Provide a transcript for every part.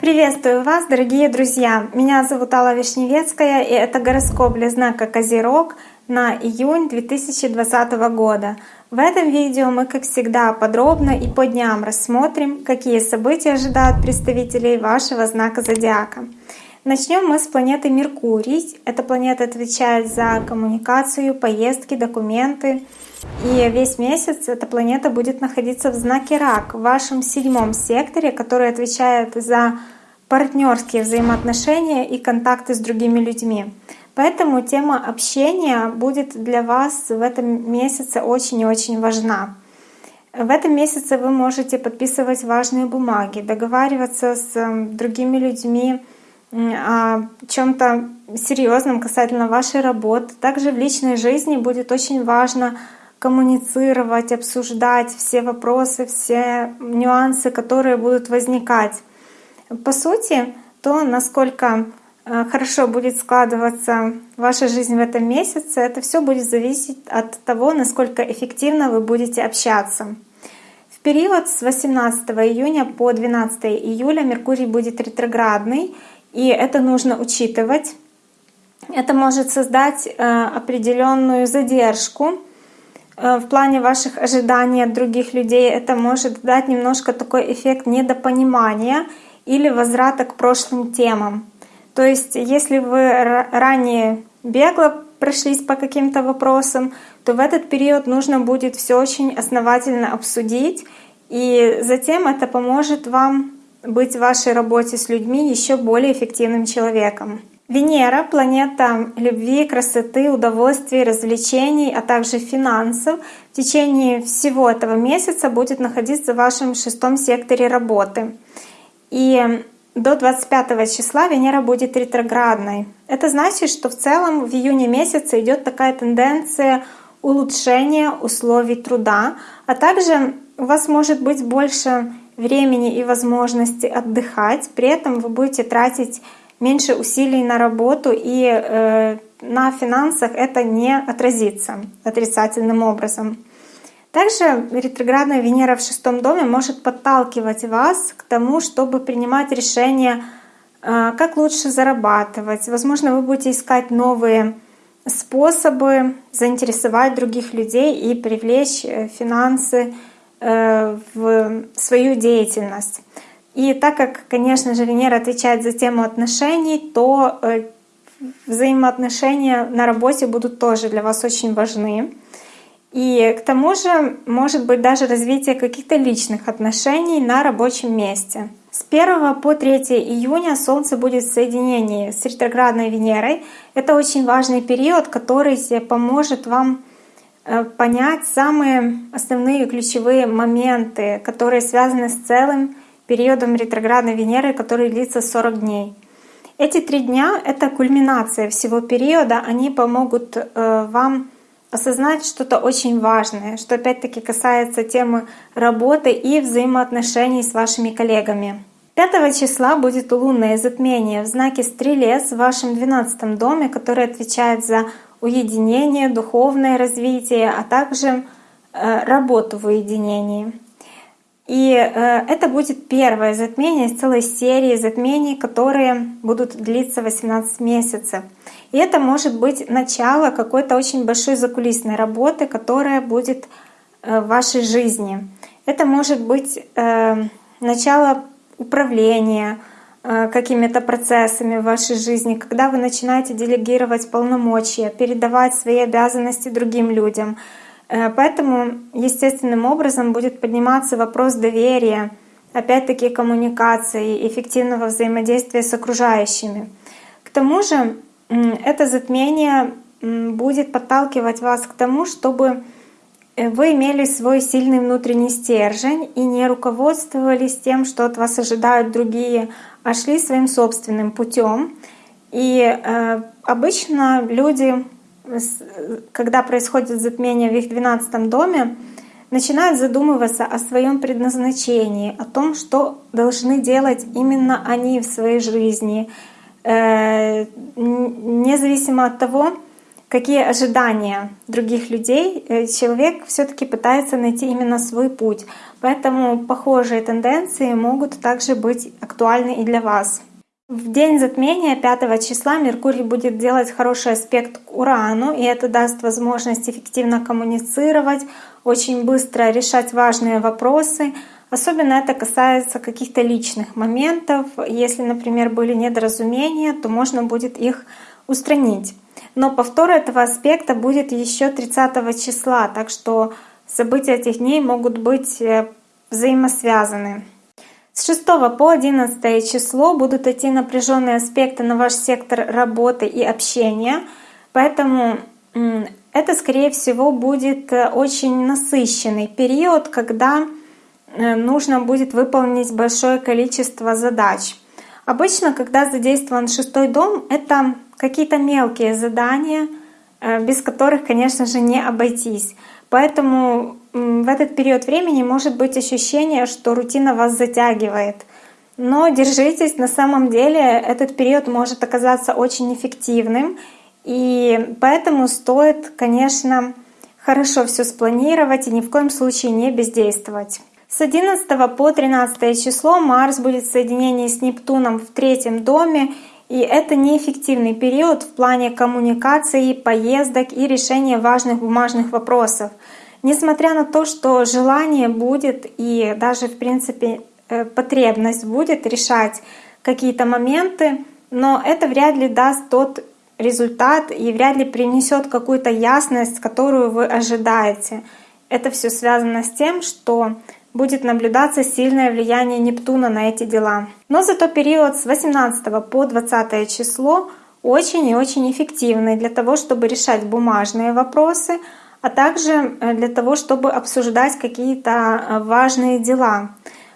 Приветствую вас, дорогие друзья! Меня зовут Алла Вишневецкая, и это гороскоп для знака Козерог на июнь 2020 года. В этом видео мы, как всегда, подробно и по дням рассмотрим, какие события ожидают представителей вашего знака Зодиака. Начнем мы с планеты Меркурий. Эта планета отвечает за коммуникацию, поездки, документы. И весь месяц эта планета будет находиться в знаке Рак, в вашем седьмом секторе, который отвечает за партнерские взаимоотношения и контакты с другими людьми. Поэтому тема общения будет для вас в этом месяце очень и очень важна. В этом месяце вы можете подписывать важные бумаги, договариваться с другими людьми, о чем-то серьезном касательно вашей работы. Также в личной жизни будет очень важно коммуницировать, обсуждать все вопросы, все нюансы, которые будут возникать. По сути, то, насколько э, хорошо будет складываться ваша жизнь в этом месяце, это все будет зависеть от того, насколько эффективно вы будете общаться. В период с 18 июня по 12 июля Меркурий будет ретроградный, и это нужно учитывать. Это может создать э, определенную задержку э, в плане ваших ожиданий от других людей. Это может дать немножко такой эффект недопонимания или возврата к прошлым темам. То есть, если вы ранее бегло прошлись по каким-то вопросам, то в этот период нужно будет все очень основательно обсудить, и затем это поможет вам быть в вашей работе с людьми еще более эффективным человеком. Венера — планета любви, красоты, удовольствий, развлечений, а также финансов. В течение всего этого месяца будет находиться в вашем шестом секторе работы. И до 25 числа Венера будет ретроградной. Это значит, что в целом в июне месяце идет такая тенденция улучшения условий труда, а также у вас может быть больше времени и возможности отдыхать, при этом вы будете тратить меньше усилий на работу и э, на финансах это не отразится отрицательным образом. Также ретроградная Венера в шестом доме может подталкивать вас к тому, чтобы принимать решения, э, как лучше зарабатывать. Возможно, вы будете искать новые способы заинтересовать других людей и привлечь э, финансы в свою деятельность. И так как, конечно же, Венера отвечает за тему отношений, то э, взаимоотношения на работе будут тоже для вас очень важны. И к тому же может быть даже развитие каких-то личных отношений на рабочем месте. С 1 по 3 июня Солнце будет в соединении с ретроградной Венерой. Это очень важный период, который поможет вам Э, понять самые основные ключевые моменты, которые связаны с целым периодом ретроградной Венеры, который длится 40 дней. Эти три дня — это кульминация всего периода, они помогут э, вам осознать что-то очень важное, что опять-таки касается темы работы и взаимоотношений с вашими коллегами. 5 числа будет лунное затмение в знаке Стрелец в вашем 12 доме, который отвечает за уединение, духовное развитие, а также э, работу в уединении. И э, это будет первое затмение из целой серии затмений, которые будут длиться 18 месяцев. И это может быть начало какой-то очень большой закулисной работы, которая будет э, в вашей жизни. Это может быть начало управления, какими-то процессами в вашей жизни, когда вы начинаете делегировать полномочия, передавать свои обязанности другим людям. Э, поэтому естественным образом будет подниматься вопрос доверия, опять-таки коммуникации, эффективного взаимодействия с окружающими. К тому же это затмение будет подталкивать вас к тому, чтобы э, вы имели свой сильный внутренний стержень и не руководствовались тем, что от вас ожидают другие, а шли своим собственным путем. И э, обычно люди, когда происходит затмение в их 12 доме, начинают задумываться о своем предназначении, о том, что должны делать именно они в своей жизни, э, независимо от того, какие ожидания других людей, э, человек все-таки пытается найти именно свой путь. Поэтому похожие тенденции могут также быть актуальны и для вас. В день затмения 5 числа Меркурий будет делать хороший аспект к Урану, и это даст возможность эффективно коммуницировать, очень быстро решать важные вопросы. Особенно это касается каких-то личных моментов. Если, например, были недоразумения, то можно будет их устранить. Но повтор этого аспекта будет еще 30 числа, так что события этих дней могут быть э, взаимосвязаны. С 6 по 11 число будут идти напряженные аспекты на ваш сектор работы и общения, поэтому это, скорее всего, будет э, очень насыщенный период, когда э, нужно будет выполнить большое количество задач. Обычно, когда задействован шестой дом, это какие-то мелкие задания, э, без которых, конечно же, не обойтись. Поэтому в этот период времени может быть ощущение, что рутина вас затягивает. Но держитесь, на самом деле этот период может оказаться очень эффективным, и поэтому стоит, конечно, хорошо все спланировать и ни в коем случае не бездействовать. С 11 по 13 число Марс будет в соединении с Нептуном в третьем доме, и это неэффективный период в плане коммуникации, поездок и решения важных бумажных вопросов. Несмотря на то, что желание будет и даже, в принципе, э, потребность будет решать какие-то моменты, но это вряд ли даст тот результат и вряд ли принесет какую-то ясность, которую вы ожидаете. Это все связано с тем, что будет наблюдаться сильное влияние Нептуна на эти дела. Но зато период с 18 по 20 число очень и очень эффективный для того, чтобы решать бумажные вопросы, а также э, для того, чтобы обсуждать какие-то э, важные дела.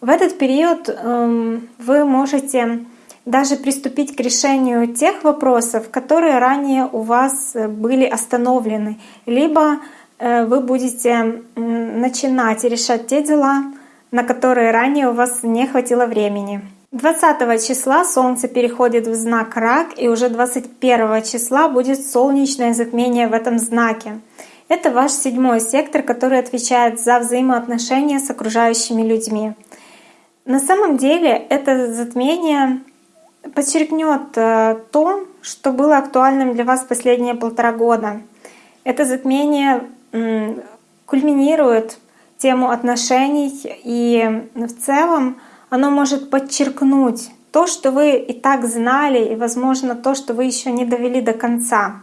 В этот период эм, вы можете даже приступить к решению тех вопросов, которые ранее у вас э, были остановлены, либо вы будете начинать решать те дела, на которые ранее у вас не хватило времени. 20 числа Солнце переходит в знак Рак, и уже 21 числа будет солнечное затмение в этом знаке. Это ваш седьмой сектор, который отвечает за взаимоотношения с окружающими людьми. На самом деле это затмение подчеркнет э, то, что было актуальным для вас последние полтора года. Это затмение кульминирует тему отношений, и в целом оно может подчеркнуть то, что вы и так знали, и, возможно, то, что вы еще не довели до конца.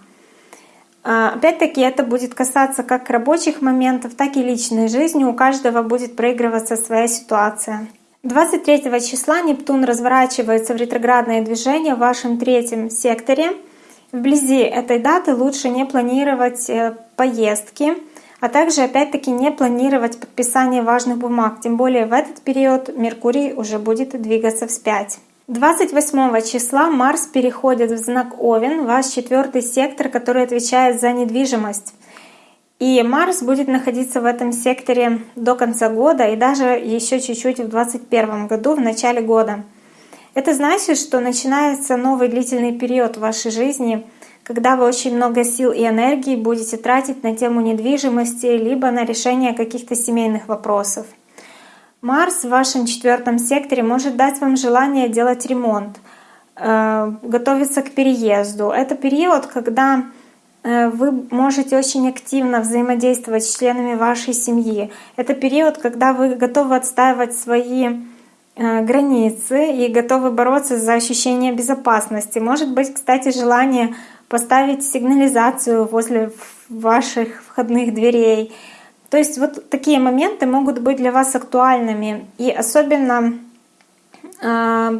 А, опять-таки это будет касаться как рабочих моментов, так и личной жизни. У каждого будет проигрываться своя ситуация. 23 числа Нептун разворачивается в ретроградное движение в вашем третьем секторе — Вблизи этой даты лучше не планировать э, поездки, а также опять-таки не планировать подписание важных бумаг, тем более в этот период Меркурий уже будет двигаться вспять. 28 числа Марс переходит в знак Овен, ваш четвертый сектор, который отвечает за недвижимость. И Марс будет находиться в этом секторе до конца года и даже еще чуть-чуть в 2021 году, в начале года. Это значит, что начинается новый длительный период в вашей жизни, когда вы очень много сил и энергии будете тратить на тему недвижимости, либо на решение каких-то семейных вопросов. Марс в вашем четвертом секторе может дать вам желание делать ремонт, э, готовиться к переезду. Это период, когда э, вы можете очень активно взаимодействовать с членами вашей семьи. Это период, когда вы готовы отстаивать свои границы и готовы бороться за ощущение безопасности. Может быть, кстати, желание поставить сигнализацию возле ваших входных дверей. То есть вот такие моменты могут быть для вас актуальными. И особенно э,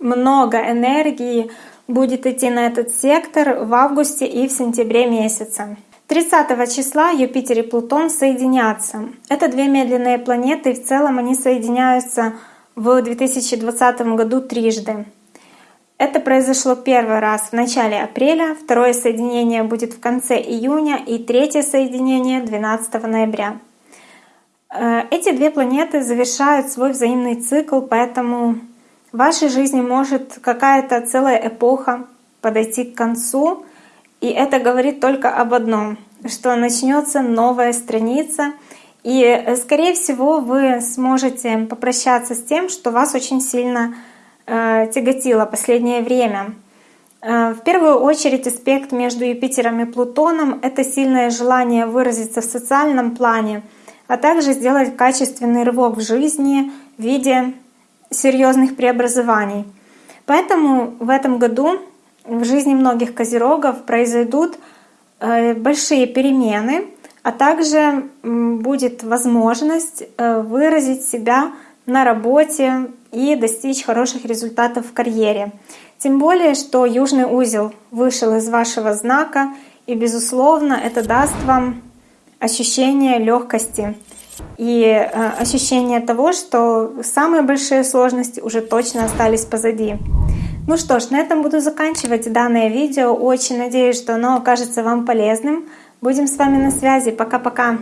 много энергии будет идти на этот сектор в августе и в сентябре месяце. 30 числа Юпитер и Плутон соединятся. Это две медленные планеты, и в целом они соединяются в 2020 году трижды. Это произошло первый раз в начале апреля, второе соединение будет в конце июня и третье соединение 12 ноября. Э, эти две планеты завершают свой взаимный цикл, поэтому в вашей жизни может какая-то целая эпоха подойти к концу, И это говорит только об одном, что начнется новая страница, и, э, скорее всего, вы сможете попрощаться с тем, что вас очень сильно э, тяготило последнее время. Э, в первую очередь аспект между Юпитером и Плутоном — это сильное желание выразиться в социальном плане, а также сделать качественный рывок в жизни в виде серьезных преобразований. Поэтому в этом году в жизни многих козерогов произойдут э, большие перемены, а также будет возможность э, выразить себя на работе и достичь хороших результатов в карьере. Тем более, что южный узел вышел из вашего знака, и, безусловно, это даст вам ощущение легкости и э, ощущение того, что самые большие сложности уже точно остались позади. Ну что ж, на этом буду заканчивать данное видео. Очень надеюсь, что оно окажется вам полезным. Будем с вами на связи. Пока-пока.